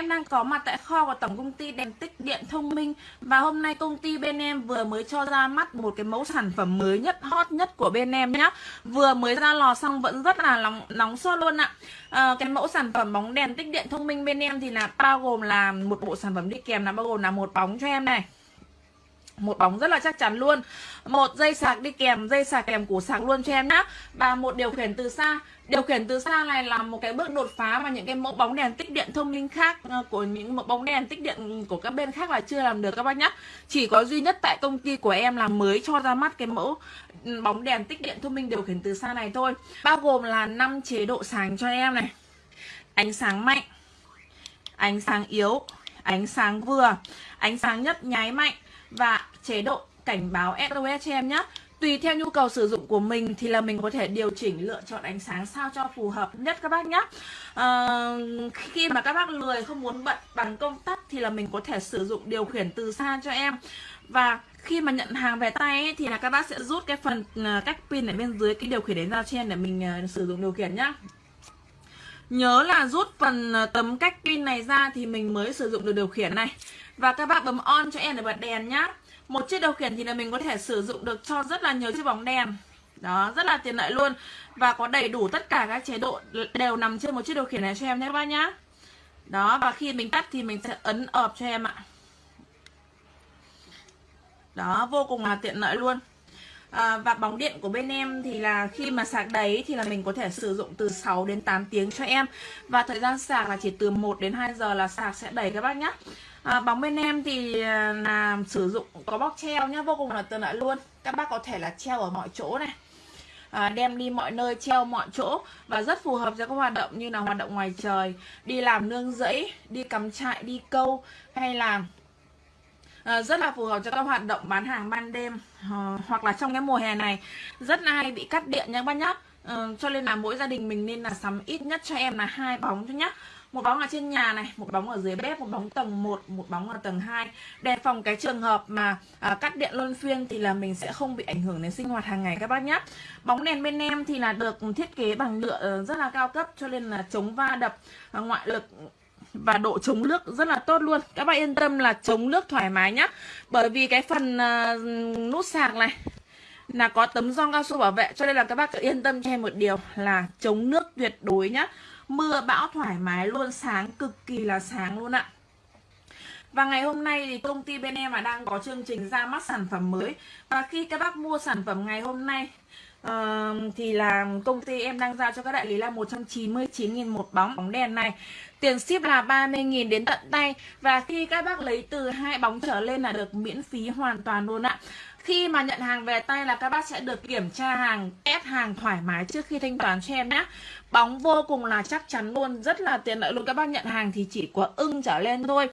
Em đang có mặt tại kho của tổng công ty đèn tích điện thông minh. Và hôm nay công ty bên em vừa mới cho ra mắt một cái mẫu sản phẩm mới nhất, hot nhất của bên em nhá. Vừa mới ra lò xong vẫn rất là nóng, nóng sốt luôn ạ. À, Cái mẫu sản phẩm bóng đèn tích điện thông minh bên em thì là bao gồm là một bộ sản phẩm đi kèm là bao gồm là một bóng cho em này một bóng rất là chắc chắn luôn. Một dây sạc đi kèm, dây sạc kèm củ sạc luôn cho em nhá. Và một điều khiển từ xa. Điều khiển từ xa này là một cái bước đột phá mà những cái mẫu bóng đèn tích điện thông minh khác ờ, của những mẫu bóng đèn tích điện của các bên khác là chưa làm được các bác nhá. Chỉ có duy nhất tại công ty của em là mới cho ra mắt cái mẫu ừ, bóng đèn tích điện thông minh điều khiển từ xa này thôi. Bao gồm là 5 chế độ sáng cho em này. Ánh sáng mạnh, ánh sáng yếu, ánh sáng vừa, ánh sáng nhất nháy mạnh và chế độ cảnh báo SOS cho em nhé Tùy theo nhu cầu sử dụng của mình thì là mình có thể điều chỉnh lựa chọn ánh sáng sao cho phù hợp nhất các bác nhé à, ờ, Khi mà các bác lười không muốn bật bằng công tắc thì là mình có thể sử dụng điều khiển từ xa cho em. Và khi mà nhận hàng về tay ấy, thì là các bác sẽ rút cái phần ờ, cách pin ở bên dưới cái điều khiển đến giao trên để mình ờ, sử dụng điều khiển nhá. Nhớ là rút phần tấm cách pin này ra thì mình mới sử dụng được điều khiển này. Và các bác bấm on cho em để bật đèn nhá một chiếc điều khiển thì là mình có thể sử dụng được cho rất là nhiều chiếc bóng đèn đó, rất là tiện lợi luôn. Và có đầy đủ tất cả các chế độ đều nằm trên một chiếc điều khiển này cho em nhé các bác nhá. Đó, và khi mình tắt thì mình sẽ ấn ợp cho em ạ. Đó, vô cùng là tiện lợi luôn à, và bóng điện của bên em thì là khi mà sạc đầy thì là mình có thể sử dụng từ 6 đến 8 tiếng cho em. Và thời gian sạc là chỉ từ 1 đến 2 giờ là sạc sẽ đầy các bác nhá. À, bóng bên em thì ờ, là sử dụng có bóc treo nhá vô cùng là tiện lợi luôn. Các bác có thể là treo ở mọi chỗ này. À, đem đi mọi nơi treo mọi chỗ và rất phù hợp cho các hoạt động như là hoạt động ngoài trời đi làm nương rẫy đi cắm trại đi câu hay là à, rất là phù hợp cho các hoạt động bán hàng ban đêm à, hoặc là trong cái mùa hè này. Rất là hay bị cắt điện nha các bác nhá. À, cho nên là mỗi gia đình mình nên là sắm ít nhất cho em là hai bóng thôi nhá. Một bóng ở trên nhà này một bóng ở dưới bếp một bóng tầng 1 một bóng ở tầng 2 để phòng cái trường hợp mà à, cắt điện luân phiên thì là mình sẽ không bị ảnh hưởng đến sinh hoạt hàng ngày các bác nhé bóng đèn bên em thì là được thiết kế bằng nhựa rất là cao cấp cho nên là chống va đập ngoại lực và độ chống nước rất là tốt luôn. Các bạn yên tâm là chống nước thoải mái nhá. Bởi vì cái phần uh, nút sạc này là có tấm gioăng cao su bảo vệ. Cho nên là các bác cứ yên tâm cho em một điều là chống nước tuyệt đối nhá. Mưa bão thoải mái luôn sáng cực kỳ là sáng luôn ạ. Và ngày hôm nay thì công ty bên em là đang có chương trình ra mắt sản phẩm mới. Và khi các bác mua sản phẩm ngày hôm nay thì là công ty em đang giao cho các đại lý là 199.000 một bóng bóng đèn này. Tiền ship là 30.000 đến tận tay. Và khi các bác lấy từ hai bóng trở lên là được miễn phí hoàn toàn luôn ạ. Khi mà nhận hàng về tay là các bác sẽ được kiểm tra hàng, test hàng thoải mái trước khi thanh toán cho em nhé. Bóng vô cùng là chắc chắn luôn, rất là tiện lợi luôn. Các bác nhận hàng thì chỉ có ưng trở lên thôi.